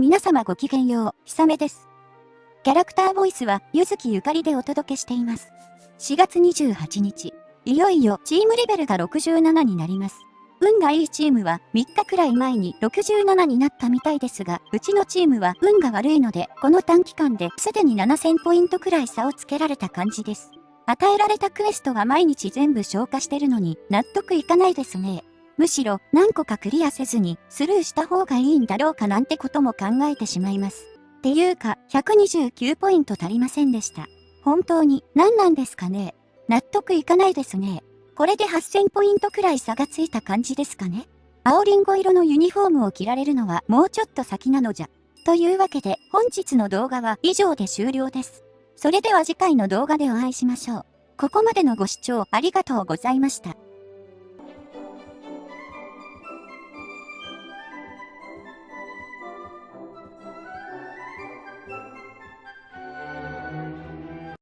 皆様ごきげんよう、ひさめです。キャラクターボイスは、ゆずきゆかりでお届けしています。4月28日、いよいよチームレベルが67になります。運がいいチームは3日くらい前に67になったみたいですが、うちのチームは運が悪いので、この短期間ですでに7000ポイントくらい差をつけられた感じです。与えられたクエストは毎日全部消化してるのに納得いかないですね。むしろ何個かクリアせずにスルーした方がいいんだろうかなんてことも考えてしまいます。っていうか、129ポイント足りませんでした。本当に何なんですかね納得いかないですね。これで8000ポイントくらい差がついた感じですかね青りんご色のユニフォームを着られるのはもうちょっと先なのじゃ。というわけで本日の動画は以上で終了です。それでは次回の動画でお会いしましょう。ここまでのご視聴ありがとうございました。